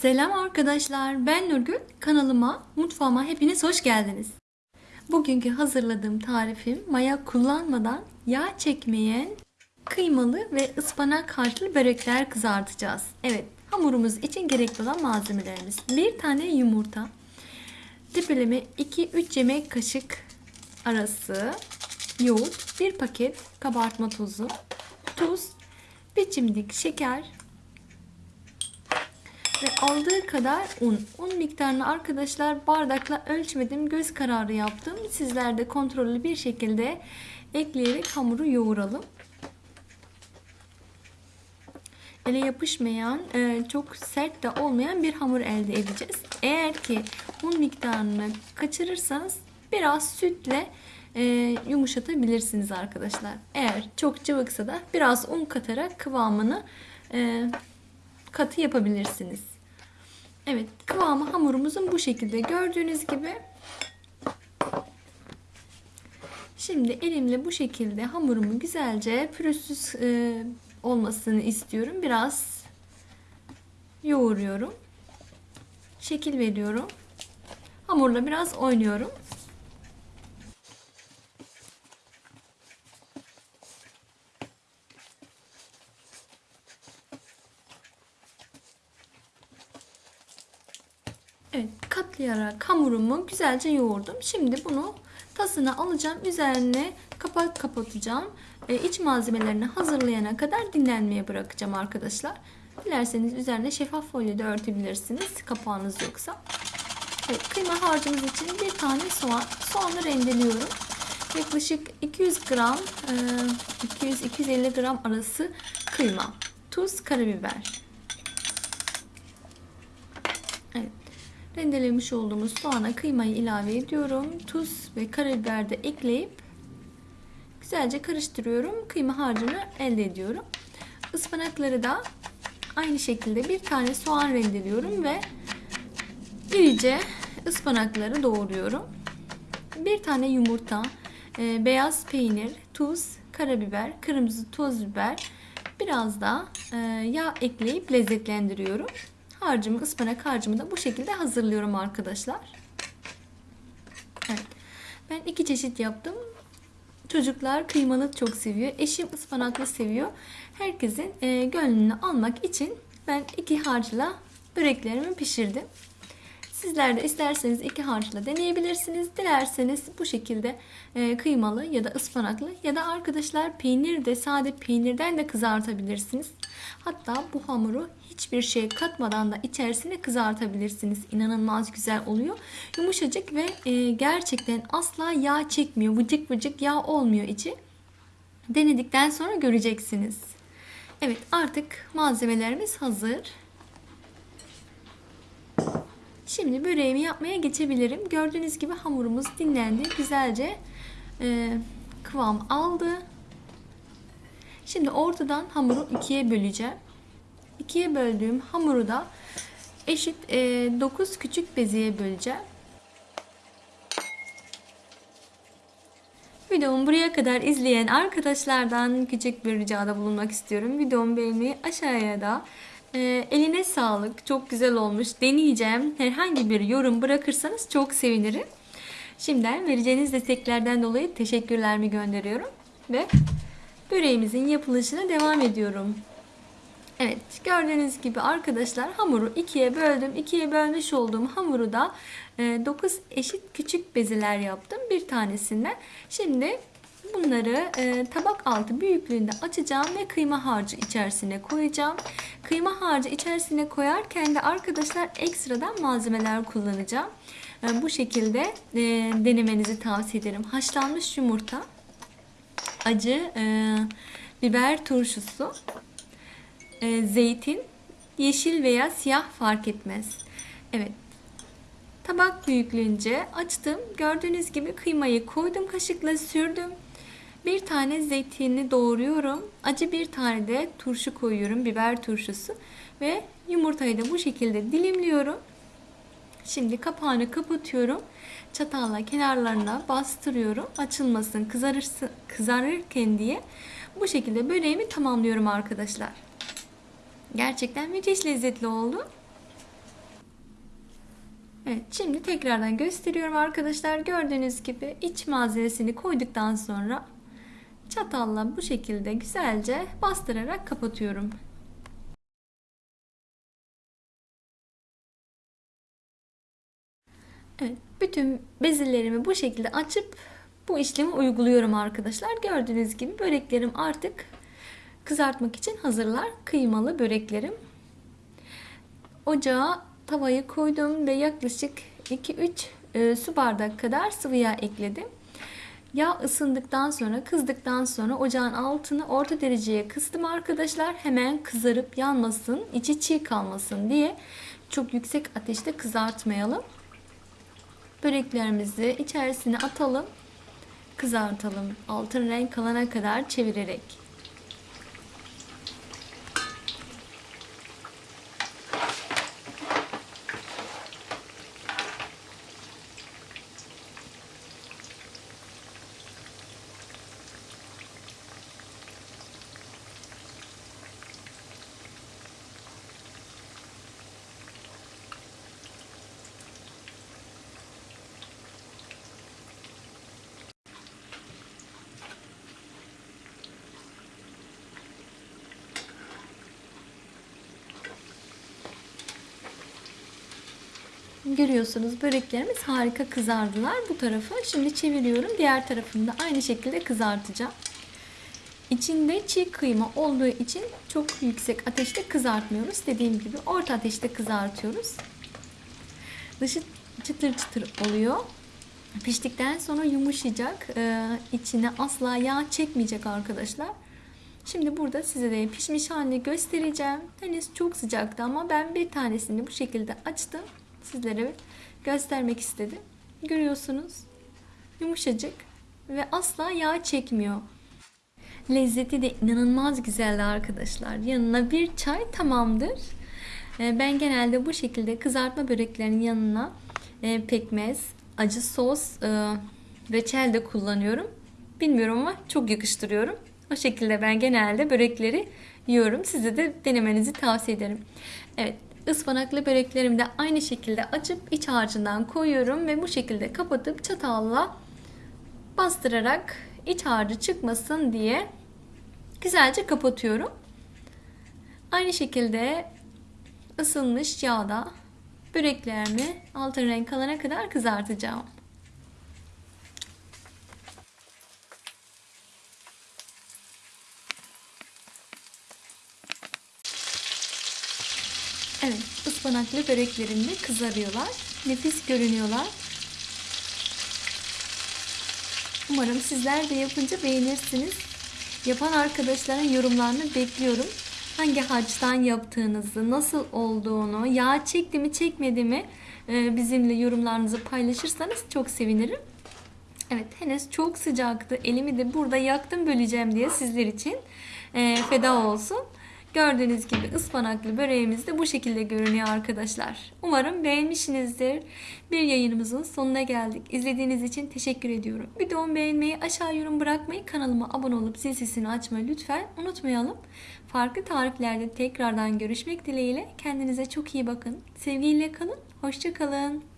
Selam arkadaşlar, ben Nurgül. Kanalıma, mutfağıma hepiniz hoş geldiniz. Bugünkü hazırladığım tarifim maya kullanmadan yağ çekmeyen kıymalı ve ıspanak harçlı börekler kızartacağız. Evet, hamurumuz için gerekli olan malzemelerimiz. Bir tane yumurta, tepeleme 2-3 yemek kaşık arası yoğurt, bir paket kabartma tozu, tuz, bir çimdik şeker, ve aldığı kadar un. Un miktarını arkadaşlar bardakla ölçmedim. Göz kararı yaptım. Sizler de kontrollü bir şekilde ekleyerek hamuru yoğuralım. Ele yapışmayan, e, çok sert de olmayan bir hamur elde edeceğiz. Eğer ki un miktarını kaçırırsanız biraz sütle e, yumuşatabilirsiniz arkadaşlar. Eğer çok cıvıksa da biraz un katarak kıvamını e, katı yapabilirsiniz. Evet kıvamı hamurumuzun bu şekilde gördüğünüz gibi. Şimdi elimle bu şekilde hamurumu güzelce pürüzsüz e, olmasını istiyorum. Biraz yoğuruyorum. Şekil veriyorum. Hamurla biraz oynuyorum. Evet katlayarak hamurumu güzelce yoğurdum. Şimdi bunu tasına alacağım. Üzerine kapak kapatacağım. E, iç malzemelerini hazırlayana kadar dinlenmeye bırakacağım arkadaşlar. Dilerseniz üzerine şeffaf folyo da örtebilirsiniz. Kapağınız yoksa. Evet, kıyma harcımız için bir tane soğan. Soğanı rendeliyorum. Yaklaşık 200 gram, 200-250 gram arası kıyma. Tuz, karabiber. Evet. Rendelemiş olduğumuz soğana kıymayı ilave ediyorum. Tuz ve karabiber de ekleyip güzelce karıştırıyorum. Kıyma harcını elde ediyorum. Ispanakları da aynı şekilde bir tane soğan rendeliyorum ve irice ıspanakları doğruyorum. Bir tane yumurta, e, beyaz peynir, tuz, karabiber, kırmızı toz biber, biraz da e, yağ ekleyip lezzetlendiriyorum harcımı, ıspanak harcımı da bu şekilde hazırlıyorum arkadaşlar. Evet. Ben iki çeşit yaptım. Çocuklar kıymalı çok seviyor. Eşim ıspanaklı seviyor. Herkesin e, gönlünü almak için ben iki harçla böreklerimi pişirdim. Sizler de isterseniz iki harçla deneyebilirsiniz. Dilerseniz bu şekilde e, kıymalı ya da ıspanaklı ya da arkadaşlar peynir de sade peynirden de kızartabilirsiniz. Hatta bu hamuru hiçbir şey katmadan da içerisine kızartabilirsiniz. İnanılmaz güzel oluyor. Yumuşacık ve e, gerçekten asla yağ çekmiyor. Vıcık vıcık yağ olmuyor içi. Denedikten sonra göreceksiniz. Evet artık malzemelerimiz hazır. Şimdi böreğimi yapmaya geçebilirim. Gördüğünüz gibi hamurumuz dinlendi. Güzelce e, kıvam aldı. Şimdi ortadan hamuru ikiye böleceğim. İkiye böldüğüm hamuru da eşit e, 9 küçük beziye böleceğim. Videomu buraya kadar izleyen arkadaşlardan küçük bir ricada bulunmak istiyorum. Videomu beğenmeyi aşağıya da e, eline sağlık. Çok güzel olmuş. Deneyeceğim. Herhangi bir yorum bırakırsanız çok sevinirim. Şimdiden vereceğiniz desteklerden dolayı teşekkürlerimi gönderiyorum. Ve böreğimizin yapılışına devam ediyorum. Evet gördüğünüz gibi arkadaşlar hamuru ikiye böldüm. İkiye bölmüş olduğum hamuru da 9 e, eşit küçük bezeler yaptım. Bir tanesinden. Şimdi bunları e, tabak altı büyüklüğünde açacağım ve kıyma harcı içerisine koyacağım. Kıyma harcı içerisine koyarken de arkadaşlar ekstradan malzemeler kullanacağım. E, bu şekilde denemenizi tavsiye ederim. Haşlanmış yumurta, acı biber turşusu, e, zeytin, yeşil veya siyah fark etmez. Evet. Tabak büyüklüğünce açtım. Gördüğünüz gibi kıymayı koydum kaşıkla sürdüm. Bir tane zeytini doğruyorum. Acı bir tane de turşu koyuyorum. Biber turşusu. Ve yumurtayı da bu şekilde dilimliyorum. Şimdi kapağını kapatıyorum. Çatalla kenarlarına bastırıyorum. Açılmasın, kızarırsın, kızarırken diye. Bu şekilde böreğimi tamamlıyorum arkadaşlar. Gerçekten müthiş lezzetli oldu. Evet şimdi tekrardan gösteriyorum arkadaşlar. Gördüğünüz gibi iç malzemesini koyduktan sonra çatalla bu şekilde güzelce bastırarak kapatıyorum. Evet, bütün bezelerimi bu şekilde açıp bu işlemi uyguluyorum arkadaşlar. Gördüğünüz gibi böreklerim artık kızartmak için hazırlar. Kıymalı böreklerim. Ocağa tavayı koydum ve yaklaşık 2-3 e, su bardak kadar sıvı yağ ekledim. Yağ ısındıktan sonra, kızdıktan sonra ocağın altını orta dereceye kıstım arkadaşlar. Hemen kızarıp yanmasın, içi çiğ kalmasın diye çok yüksek ateşte kızartmayalım. Böreklerimizi içerisine atalım, kızartalım. Altın renk alana kadar çevirerek. Görüyorsunuz böreklerimiz harika kızardılar bu tarafı. Şimdi çeviriyorum. Diğer tarafını da aynı şekilde kızartacağım. İçinde çiğ kıyma olduğu için çok yüksek ateşte kızartmıyoruz. Dediğim gibi orta ateşte kızartıyoruz. Dışı çıtır çıtır oluyor. Piştikten sonra yumuşayacak. Ee, içine asla yağ çekmeyecek arkadaşlar. Şimdi burada size de pişmiş halini göstereceğim. Henüz çok sıcaktı ama ben bir tanesini bu şekilde açtım sizlere göstermek istedim. Görüyorsunuz yumuşacık ve asla yağ çekmiyor. Lezzeti de inanılmaz güzeldi arkadaşlar. Yanına bir çay tamamdır. Ee, ben genelde bu şekilde kızartma böreklerinin yanına e, pekmez, acı sos, reçel de kullanıyorum. Bilmiyorum ama çok yakıştırıyorum. O şekilde ben genelde börekleri yiyorum. Size de denemenizi tavsiye ederim. Evet Ispanaklı böreklerimi de aynı şekilde açıp iç harcından koyuyorum ve bu şekilde kapatıp çatalla bastırarak iç harcı çıkmasın diye güzelce kapatıyorum. Aynı şekilde ısınmış yağda böreklerimi altın renk alana kadar kızartacağım. Evet, ıspanaklı böreklerim de kızarıyorlar. Nefis görünüyorlar. Umarım sizler de yapınca beğenirsiniz. Yapan arkadaşların yorumlarını bekliyorum. Hangi harçtan yaptığınızı, nasıl olduğunu, yağ çekti mi çekmedi mi e, bizimle yorumlarınızı paylaşırsanız çok sevinirim. Evet henüz çok sıcaktı. Elimi de burada yaktım böleceğim diye sizler için e, feda olsun. Gördüğünüz gibi ıspanaklı böreğimiz de bu şekilde görünüyor arkadaşlar. Umarım beğenmişsinizdir. Bir yayınımızın sonuna geldik. İzlediğiniz için teşekkür ediyorum. Videomu beğenmeyi, aşağı yorum bırakmayı, kanalıma abone olup zil sesini açmayı lütfen unutmayalım. Farklı tariflerde tekrardan görüşmek dileğiyle. Kendinize çok iyi bakın. Sevgiyle kalın. Hoşçakalın.